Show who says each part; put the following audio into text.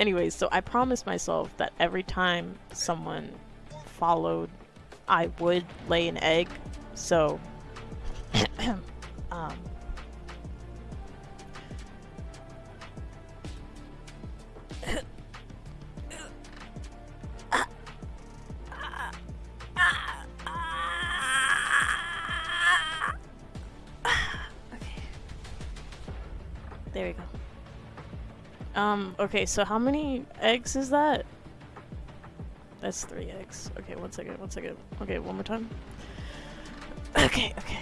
Speaker 1: anyways, so I promised myself that every time someone followed, I would lay an egg. So, um, There we go. Um, okay, so how many eggs is that? That's three eggs. Okay, one second, one second. Okay, one more time. Okay, okay.